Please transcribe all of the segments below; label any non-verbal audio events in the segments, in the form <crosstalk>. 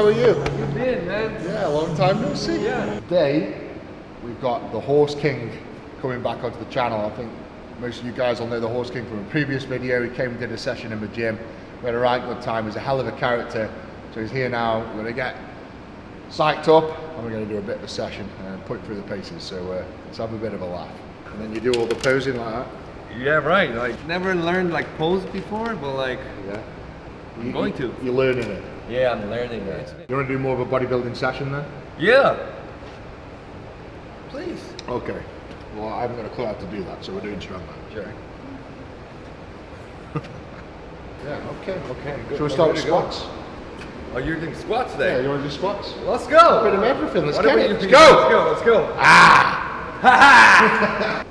how are you? You been, man? Yeah, long time no see. Yeah. Today, we've got the Horse King coming back onto the channel. I think most of you guys will know the Horse King from a previous video. He came and did a session in the gym. We had a right good time. He's a hell of a character. So he's here now. We're going to get psyched up and we're going to do a bit of a session and put through the paces. So uh, let's have a bit of a laugh. And then you do all the posing like that. Yeah, right. Like, never learned like pose before, but like, Yeah. I'm going to. You're learning it. Yeah, I'm learning it. You want to do more of a bodybuilding session then? Yeah. Please. Okay. Well, I haven't got a clue how to do that, so we're doing strongman. Sure. <laughs> Yeah, okay. Okay, good. Shall we start with ready go. squats? Oh, you're doing squats Yeah, you want to do squats? Let's go. A bit of everything. Let's What get it. Let's go. Let's go. go. Let's go. Take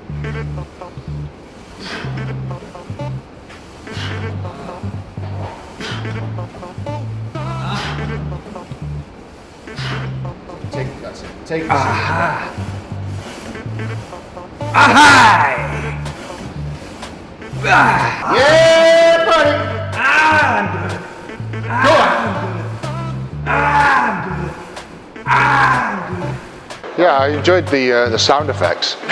that's it. Take it. Yeah, buddy. Go on. I'm good. I'm good. Yeah, I enjoyed the uh, the sound effects. <laughs>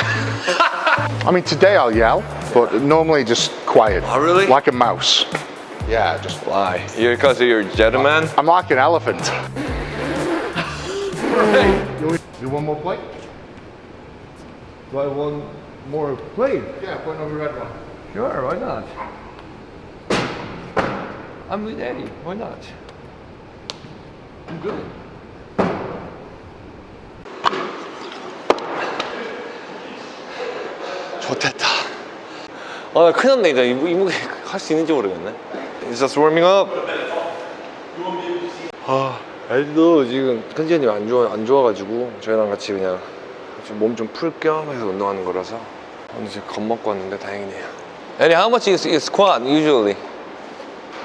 I mean, today I'll yell, but normally just quiet. Oh, really? Like a mouse. Yeah, just. Why? You're because you're a gentleman? I'm like an elephant. <laughs> You one more plate? Do I want more plate? Yeah, put another red one. Sure, why not? I'm with Eddie. Why not? I'm good. 좋됐다. 아, 나 큰일 났네. 이제 이 무게 할 수 있는지 모르겠네. It's just warming up. 아, 에디도 지금 컨디션이 안 좋아, 안 좋아가지고 저희랑 같이 그냥 몸 좀 풀 겸 해서 운동하는 거라서 오늘 지금 겁먹고 왔는데 다행이네요. Eddie, how much is, is squat usually?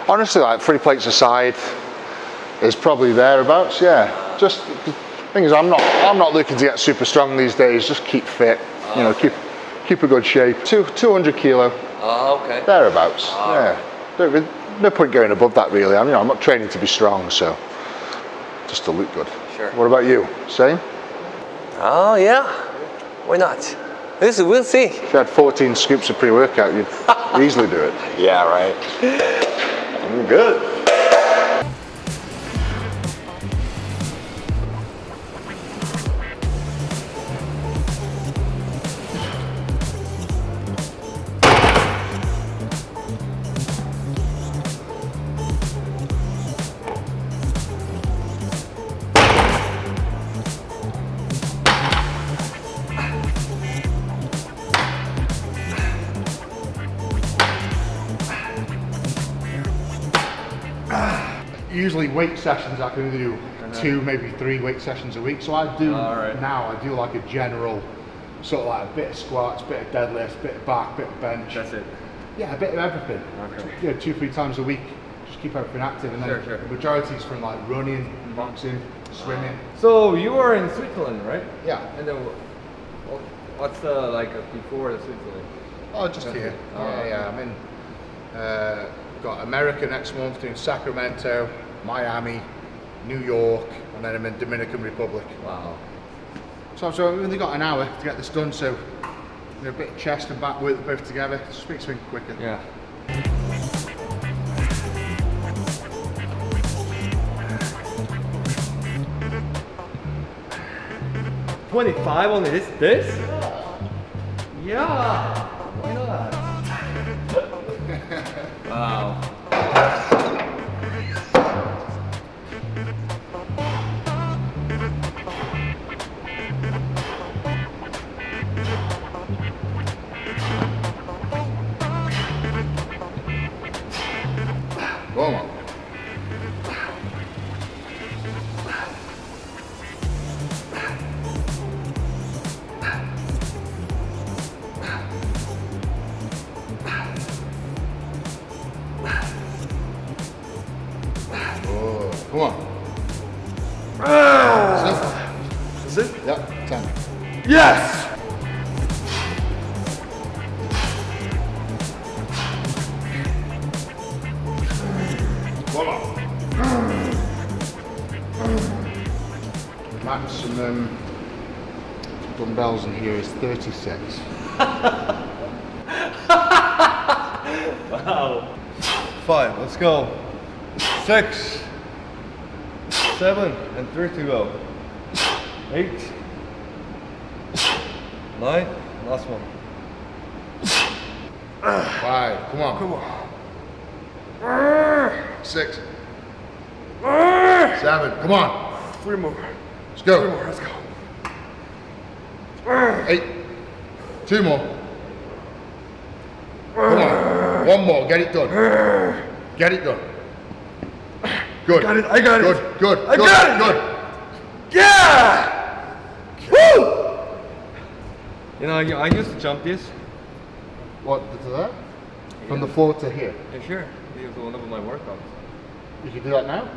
Honestly, like three plates aside is probably thereabouts. Yeah, just the thing is, I'm not I'm not looking to get super strong these days. Just keep fit. You know, keep keep a good shape. Two 200 kilo 아, okay. thereabouts. yeah, There- no point going above that really. I mean, I'm not training to be strong, so just to look good. Sure. What about you? Same. Oh, yeah. Why not? This we'll see. If you had 14 scoops of pre-workout, you'd <laughs> easily do it. Yeah, right. I'm good. Weight sessions I can do two, maybe three weight sessions a week. So I do Alright. now. I do like a general sort of like a bit of squats, bit of deadlifts, bit of back, bit of bench. That's it. Yeah, a bit of everything. Okay. Yeah, two, three times a week. Just keep everything active, and then Sure, sure. the majority is from like running, boxing, swimming. So you are in Switzerland, right? Yeah. And then what's the like uh, before the Switzerland? Oh, just here. Oh, yeah, yeah. I'm in. Uh, got America next month, doing Sacramento, Miami, New York, and then I'm in Dominican Republic. Wow. So, so I've only got an hour to get this done, so you know, a bit of chest and back work both together. Just makes things quicker. Yeah. Twenty-five on this. This? Yeah. Why not? wow. Oh, come on! Oh. come on. Ah. That's it? Yep, 10. Yes! Dumbbells in here is 36. Five, let's go. Six, seven, and three to go. Eight, nine, last one. Five, come on. Come on. Six. Seven, come on. Three more. Let's go. Three more, let's go. Eight. Two more. Come on. One more. Get it done. Get it done. Good. Got it, I got it. Good. Good. I good, got it. Good. Yeah! Woo! You know, I, I used to jump this. What to that? From the floor to here. Yeah, sure. It was one of my workouts. You can do that now.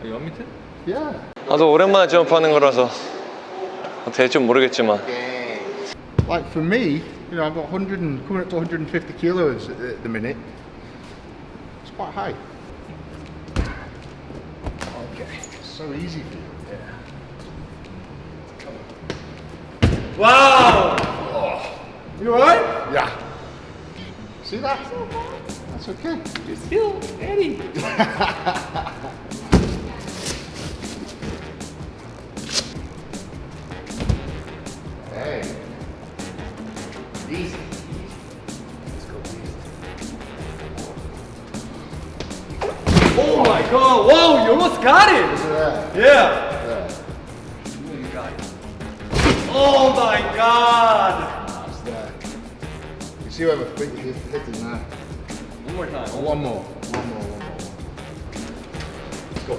Are you want me to? Yeah. 나도 오랜만에 점프하는 거라서 될줄 모르겠지만 Like for me, you know, I've got 100 and coming up to 150 kilos at the minute. It's quite high. Okay, so easy for you. Wow! You alright? Yeah. See that? That's okay. You're still Eddie. You almost got it! Yeah. Yeah! Yeah. You got it. Oh my god! That's. You see where my feet is hitting now? One more time. One more. One more. One more. Let's go.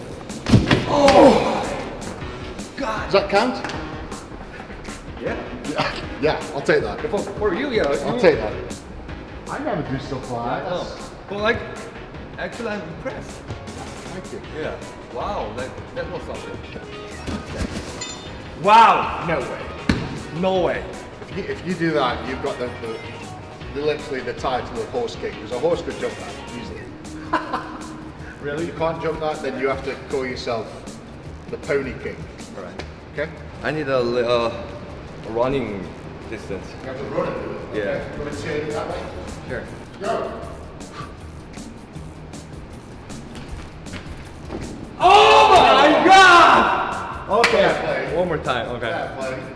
Oh! God! Does that count? Yeah? Yeah. <laughs> Yeah. I'll take that. For, for you, yeah. I'll take that. I never do stuff like that. Oh. But like, actually, I'm impressed. Yeah. Wow, that, that was something. Wow! No way. No way. If you, if you do that, you've got the, the, the literally the title of horse king because a horse could jump that easily. <laughs> really? You can't jump that, then you have to call yourself the pony king. Alright. Okay? I need a, li- uh, running distance. You have to run it. Yeah. You want to see it that way? Sure. Go. Okay. One more time, okay.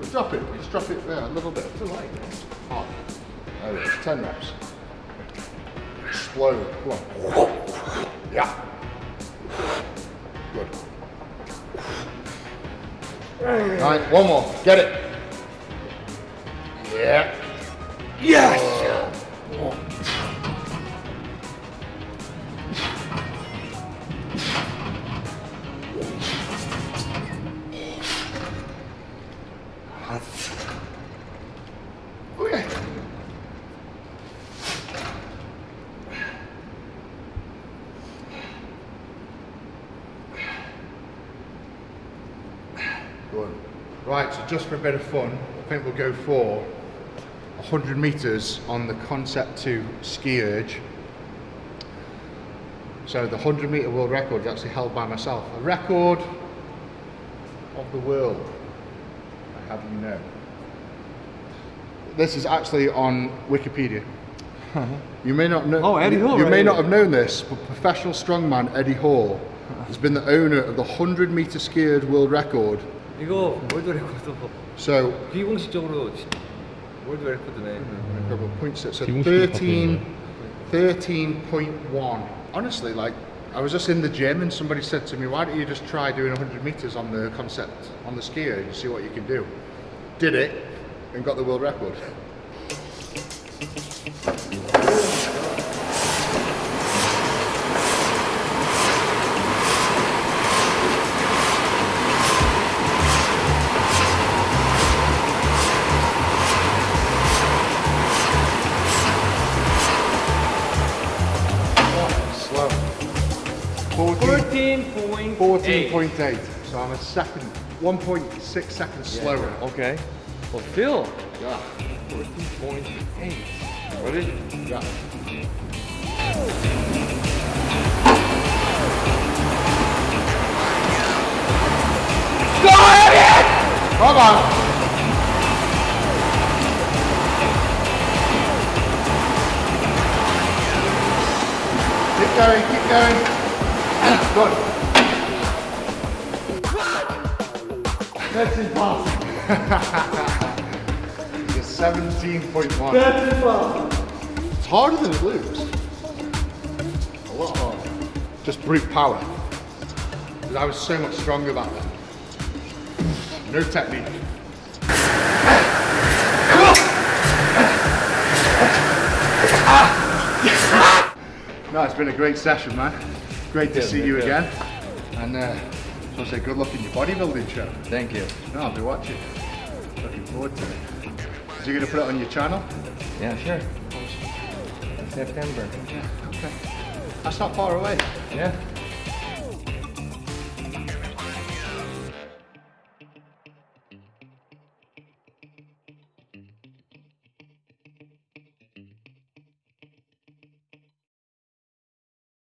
But drop it, just drop it there a little bit. It's alright. Hot. There it is, 10 reps. Explode, come on. Yeah. Good. All right, one more, get it. Yeah. Yes! Good. Right, so just for a bit of fun, I think we'll go for 100 meters on the Concept 2 SkiErg. So the 100 meter world record is actually held by myself. A record of the world, I have you know. This is actually on Wikipedia. <laughs> You may not know. Oh, Eddie Hall, You may not have known this, but professional strongman Eddie Hall has been the owner of the 100 meter skied world record. 이거 월드 레코드 So, 비공식적으로 월드 레코드네. a couple of points. So 기본식으로 13, 13.1. Honestly, like, I was just in the gym and somebody said to me, why don't you just try doing 100 meters on the concept, on the skier and see what you can do. Did it and got the world record. 14.8. 14.8. So I'm a second, 1.6 seconds slower. Okay. Well, still. Yeah. 14.8. Ready? Yeah. Come on. Keep going, keep going. Good. That's impossible. <laughs> It's 17.1. That's impossible. It's harder than it looks. A lot harder. Just brute power. 'Cause I was so much stronger back then. No technique. <laughs> Ah! <laughs> No, it's been a great session, man. Great to Yeah, see you again. And uh, so I say good luck in your bodybuilding show. Thank you. No, I'll be watching. Looking forward to it. Is you going to put it on your channel? Yeah, sure. September. Yeah, Okay. That's not far away. Yeah.